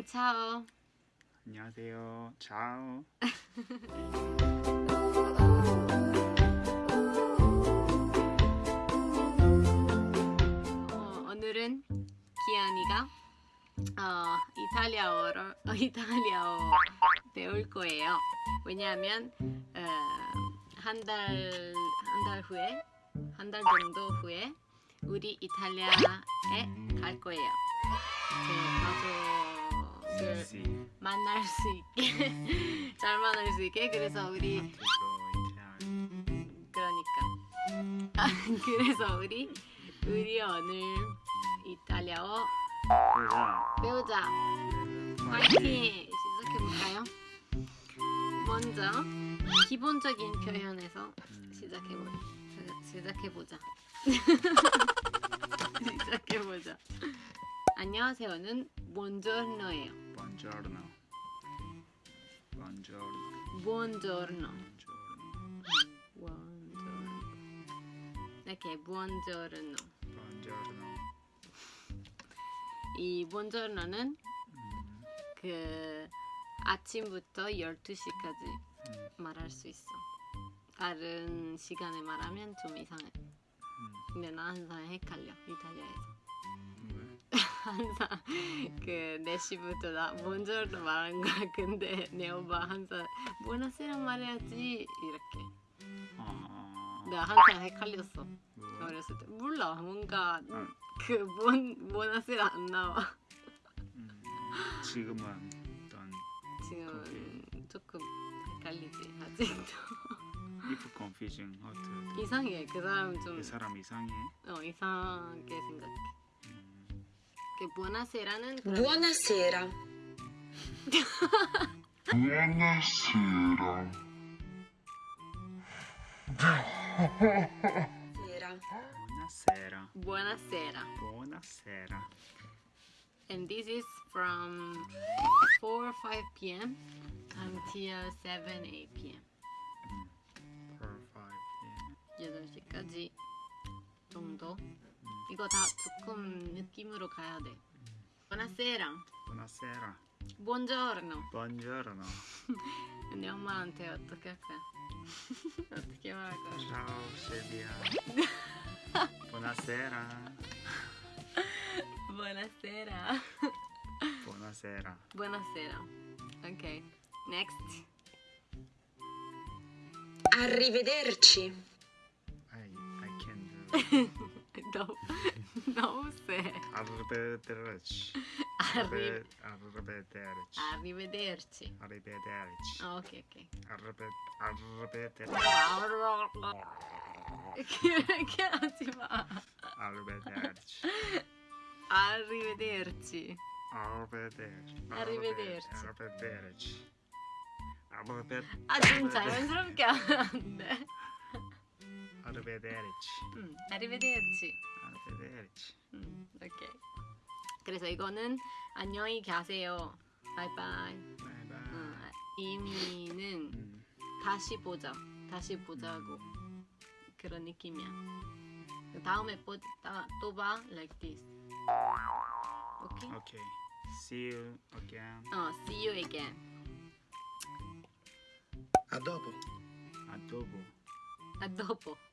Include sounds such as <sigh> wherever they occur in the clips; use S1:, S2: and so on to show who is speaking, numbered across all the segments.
S1: 음, 차오.
S2: 안녕하세요. 차오.
S1: 어, 오늘은 기현이가 어, 이탈리아어로 어, 이탈리아어 배울 거예요. 왜냐하면 어, 한달 한 달 후에 한 달 정도 후에 우리 이탈리아에 갈 거예요. 제 가족 을
S2: 씨.
S1: 만날 수 있게 <laughs> 잘 만날 수 있게. 그래서 우리
S2: 그래서
S1: 그러니까. 아, <laughs> 그래서 우리 우리 오늘 이탈리아어
S2: 이탈리아
S1: 배우자. 파이팅. 시작해볼까요? 먼저 기본적인 표현에서 시작해보 시작해보자. <laughs> 시작해보자 안녕하세요는 buongiorno예요
S2: Buongiorno. Buongiorno.
S1: buongiorno
S2: Buongiorno.
S1: 이렇게 buongiorno
S2: Buongiorno.
S1: 이 buongiorno는
S2: 음,
S1: 그 아침부터 12시까지
S2: 음,
S1: 말할 수 있어. 다른 시간에 말하면 좀 이상해.
S2: 음.
S1: 근데 나 항상 헷갈려 이탈리아에서.
S2: 왜?
S1: 항상 그 4시부터 나 먼저로 말한 거야. 근데 내 오빠 항상 부나세라 말해야지 이렇게.
S2: 아,
S1: 내가 항상 헷갈렸어.
S2: 왜?
S1: 어렸을 때 몰라 뭔가
S2: 아,
S1: 그본 부나세라 안 나와.
S2: 음, 지금은 어떤
S1: 지금 조금 헷갈리지 아직도.
S2: if confusing how to
S1: 이상해 그 사람
S2: 좀그 사람 이상해.
S1: 어, 이상하게 생각해.
S2: 음,
S1: 그 buonasera는
S3: Buonasera.
S4: Buonasera.
S3: Sera.
S2: Buonasera.
S1: buonasera.
S2: Buonasera.
S1: And this is from 4 or 5 p.m. until 7 8 p.m.
S2: Four, five, yeah.
S1: 8시까지 정도. 이거 다 조금 느낌으로 가야 돼. buonasera.
S2: Buonasera.
S1: buongiorno.
S2: Buongiorno. <laughs>
S1: 근데 엄마한테 어떻게 할 거야? <laughs> 어떻게 말할 거야?
S2: Ciao Silvia. <laughs> Buonasera.
S1: buonasera.
S2: Buonasera.
S1: buonasera. Okay. Next.
S3: Arrivederci.
S2: I I can do.
S1: 너무 너무 세.
S2: Arrivederci.
S1: Arri-
S2: Arrivederci.
S1: arrivederci.
S2: Arrivederci.
S1: 아, 오케이 오케이.
S2: Arrive- Arrivederci.
S1: 그렇게 하지 마.
S2: Arrivederci.
S1: arrivederci.
S2: Arrivederci.
S1: Arrivederci.
S2: Arrivederci. Arrivederci.
S1: 아?
S2: Arrivederci.
S1: 응, arrivederci.
S2: Arrivederci.
S1: 응, 오케이. 그래서 이거는 안녕히 가세요. 바이바이.
S2: Bye bye.
S1: 응, 의미는
S2: 음,
S1: 다시 보자. 다시 보자고. 그런 느낌이야. 다음에 보, 다, 또 봐. Like this. 오케이?
S2: Okay. See you again.
S1: 어, see you again.
S4: A dopo.
S2: Adobo.
S1: adobo.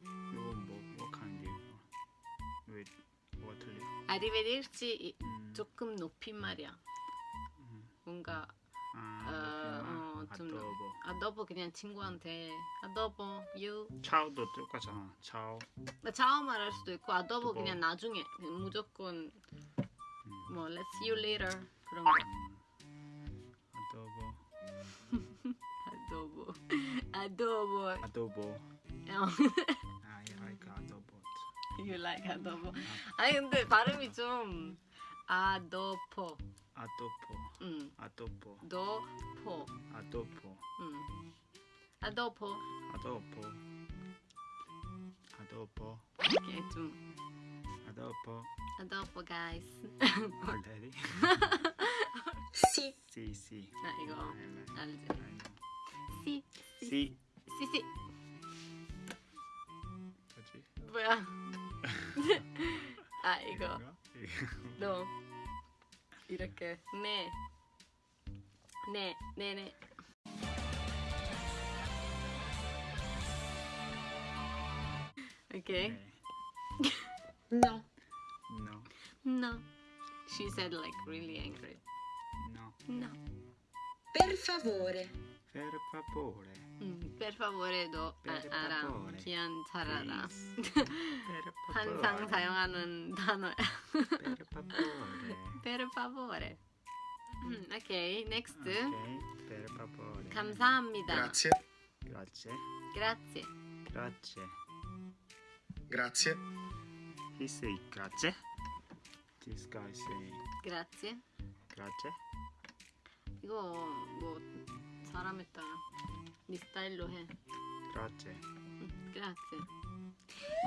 S2: 이거 뭐 kind 이거? 왜 뭐가 틀려?
S1: 이-
S2: 음,
S1: 조금 높인 말이야.
S2: 음.
S1: 뭔가
S2: 아,
S1: 어. 어, 좀
S2: 아도보.
S1: adobo 그냥 친구한테 adobo you
S2: 차오도 똑같잖아. 차오.
S1: 나 차오 말할 수도 있고 adobo
S2: 뭐.
S1: 그냥 나중에 무조건
S2: 음,
S1: 뭐 let's see you later 그런 거. <laughs> 어,
S2: I like adobo.
S1: you like adobo. 아니 근데 발음이 좀 adobo.
S2: 아도포.
S1: 응.
S2: 아도포.
S1: dopo.
S2: 아도포.
S1: 응. adobo.
S2: 아도포. 아도포.
S1: 이렇게 좀
S2: 아도포.
S1: adobo guys.
S2: Already?
S3: Sì.
S2: sì, sì.
S1: 나 이거
S2: I like-
S1: 알지?
S2: I know.
S1: 시.
S2: Sì.
S1: 시시.
S2: 뭐지?
S1: 뭐야? 아 이거
S2: 이거?
S1: 너 이렇게 네. 네, 네, 네. Okay.
S2: 네.
S3: No.
S2: No.
S1: No. She said like really angry.
S2: No.
S1: No.
S3: Per favore.
S2: Per favore.
S1: 음, per favor에도 아,
S2: Per
S1: 알아.
S2: favore.
S1: 기한 잘 알아.
S2: Please. Per favore.
S1: 항상 사용하는 단어야.
S2: Per favore.
S1: per favore. 음, 오케이, next.
S2: Okay. Per favore.
S1: 감사합니다.
S4: Grazie,
S2: Grazie.
S1: Grazie.
S2: Grazie.
S4: grazie,
S2: He say grazie. This guy say
S1: Grazie.
S2: grazie.
S1: 이거 뭐 사람에 따라 네 스타일로 해.
S2: Grazie.
S1: 음, Grazie.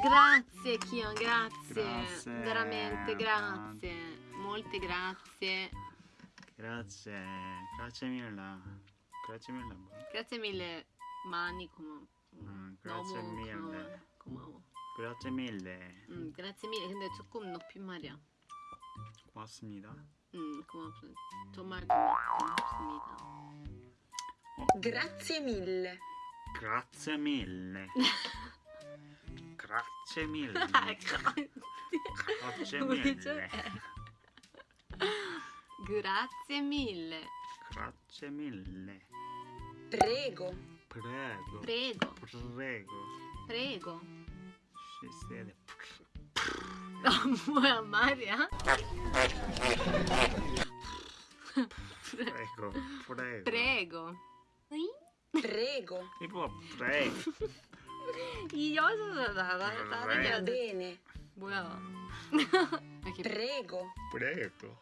S1: Grazie Kion, grazie.
S2: Grazie.
S1: Veramente grazie. Molte grazie.
S2: Grazie. Grazie mille. Grazie mille. 뭐?
S1: Grazie mille. 많이 고마워.
S2: 음, grazie
S1: 너무
S2: mille.
S1: 고마워. 고마워.
S2: Grazie mille.
S1: 음, grazie mille. 근데 조금 높임말이야.
S2: 고맙습니다.
S1: 음, 고맙습니다. 정말 고맙- 고맙습니다.
S3: Grazie mille.
S2: Grazie mille. Grazie mille. Grazie
S1: 우리 좀
S2: mille.
S1: Grazie mille.
S2: Grazie mille.
S3: Prego.
S2: Prego.
S1: Prego.
S2: Prego.
S1: Prego.
S2: She said
S1: 아, 뭐야 말이야?
S2: prego. Prego.
S1: Prego.
S3: Prego.
S2: 이거 prego.
S1: 이 여자가 나가 다른 여자
S3: bene.
S1: 뭐야? <laughs> 이렇게
S3: Prego. <laughs>
S2: Prego.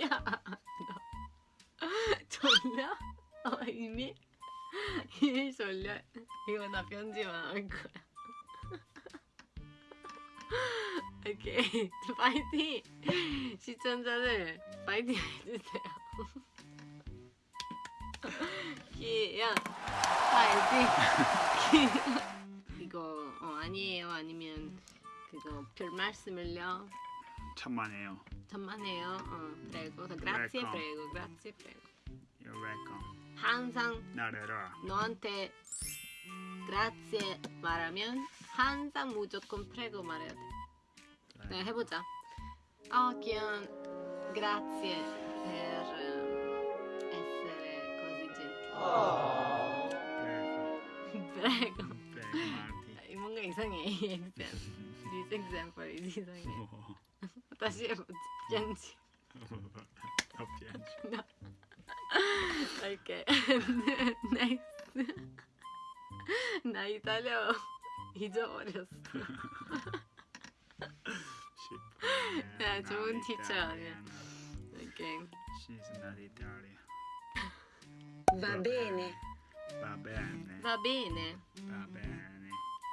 S1: 야, 너 졸려? 어, 이미 이미 졸려. 이거 나 편집만 할 거야. <laughs> 오케이, 파이팅! 시청자들 파이팅 해주세요. 기야! 기야. 이거 어, 아니에요 아니면 그거 별 말씀을요.
S2: 천만에요.
S1: 천만에요. 어, prego. grazie, prego, grazie, prego.
S2: You're welcome.
S1: 항상
S2: 나래라.
S1: 너한테 grazie 말하면 항상 무조건 prego 말해야 돼. 네, 해보자. 아, Kian, grazie per
S2: Marti.
S1: 뭔가 이상해, 이. This example is 이상해.
S2: 뭐.
S1: 다시 해보자. 편지.
S2: 더 piangi.
S1: 오케이. 넥스트. 나 이탈리아 잊어버렸어. 야, 좋은 티처 아니야. 오케이.
S2: She's not Italian.
S3: Va bene.
S2: Va bene.
S1: Va bene.
S2: Va bene.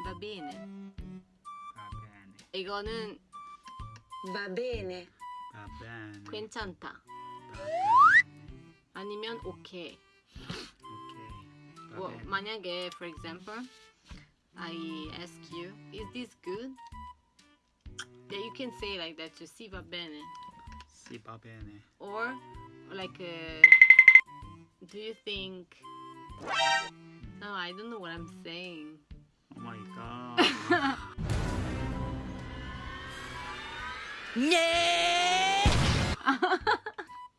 S1: Va bene.
S2: Va bene.
S1: 이거는
S3: Va bene.
S2: Va bene.
S1: 괜찮다.
S2: Va bene.
S1: 아니면 오케이.
S2: Ok. Va
S1: 뭐
S2: bene.
S1: 만약에 for example I ask you is this good? Yeah, you can say like that to see va bene.
S2: Sì, va bene.
S1: Or like uh, do you think No, I don't know what I'm saying.
S2: Oh my god.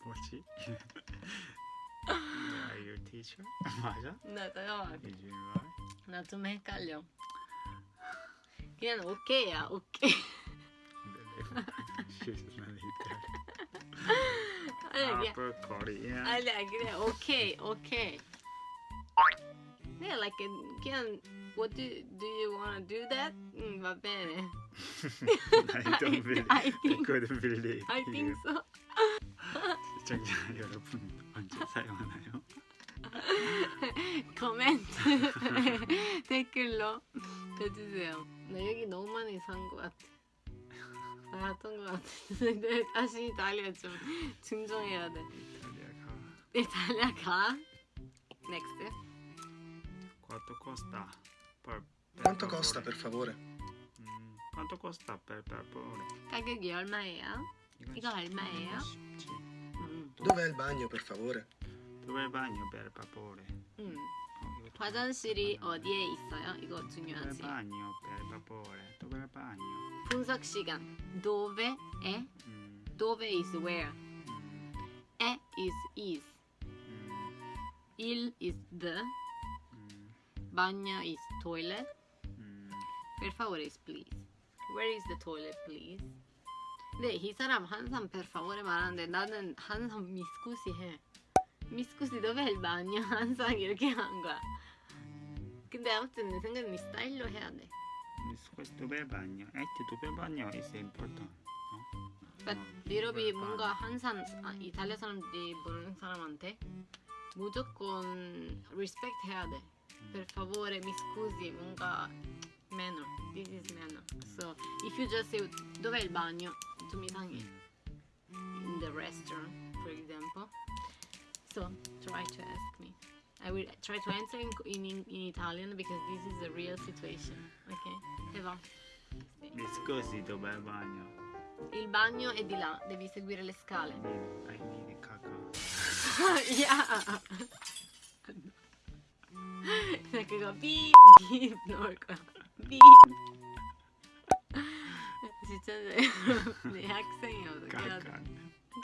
S2: 뭐지? Are you teacher? 맞아?
S1: 나 잠깐만.
S2: Is you right?
S1: 나좀 헷갈려. 그냥 오케이야, 오케이.
S2: She's not Italian.
S1: 아니 그냥
S2: Upper Korean.
S1: 아니 아니, 그냥 오케이, 오케이. Yeah, like uh, 그냥 what do do you wanna do that? 음, va bene.
S2: I don't believe.
S1: I think-
S2: couldn't believe.
S1: I think so.
S2: 시청자 여러분 언제 사용하나요?
S1: 코멘트 댓글로 해주세요. 나 여기 너무 많이 산 것 같아. 나갔던 것 같아. 근데 다시 이탈리아 좀 증정해야 돼.
S2: 이탈리아 가
S1: 이탈리아 가. Next.
S2: Quanto costa? Per, per
S4: Quanto
S2: favore?
S4: costa per favore?
S2: Quanto costa per favore?
S1: 가격이 얼마예요? 이거 얼마예요?
S2: 쉽지.
S1: 음.
S4: Dov'è il bagno, per favore?
S2: Dove è il bagno per favore?
S1: 음.
S2: 어, 이거 좀-
S1: 화장실이 어디에 있어요? 이거
S2: Dove è il
S1: 중요하지.
S2: bagno per favore? Dove è il bagno?
S1: 분석 시간. dove è?
S2: 음,
S1: dove is where.
S2: 음,
S1: è is is.
S2: 음,
S1: il is the.
S2: 음,
S1: bagno is toilet.
S2: 음.
S1: Per favore please. Where is the toilet, please? 근데 이 사람 항상 per favore 말하는데 나는 항상 미스쿠시 해. 미스쿠시 il bagno? 항상 이렇게 하는 거야. 근데 아무튼 내 생각엔 이 스타일로 해야 돼.
S2: Dove il bagno? Eh, dove è il bagno is important.
S1: But
S2: 어,
S1: 유럽이 뭔가? 항상 아, 이탈리아 사람들이 모르는 사람한테 무조건 respect 해야 돼. Per favore, mi scusi, 뭔가 manner. This is manner. So if you just say dov'è il bagno? 좀 이상해.
S2: 음,
S1: In the restaurant, for example. So try to ask me. I will try to answer in, in, in Italian because this is a real situation. Okay? 해봐.
S2: Mi scusi, dove è il bagno?
S1: Il bagno è di là, devi seguire le scale.
S2: Mi, I need caca.
S1: 야. 그냥 <laughs> 그거 삐, 삐 넣을 거야. 삐. <laughs> 진짜 내, 내 학생이어서 그냥
S2: Caca.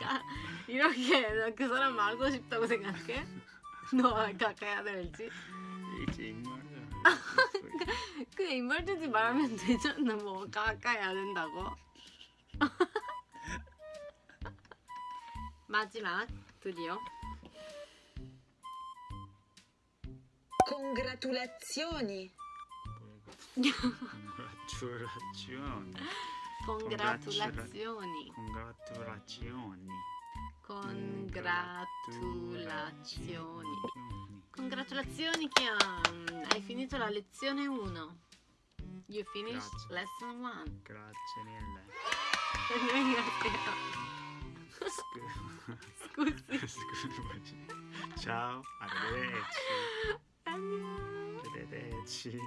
S1: 까- 이렇게 나그 사람 알고 싶다고 생각해? 너 가까야 될지?
S2: In modo- <laughs>
S1: 그 인물들이 말하면 되잖아 뭐 가까야 된다고 마지막 드디어
S3: Congratulazioni.
S2: Congratulazioni.
S1: congratulazioni
S2: Congratulazioni.
S1: congratulazioni congratulazioni Kian hai finito la lezione 1 you finished
S2: Grazie.
S1: lesson 1
S2: Grazie mille. <laughs>
S1: scusi
S2: Scusi. Ciao, arrivederci.
S1: 안녕
S2: Arrivederci.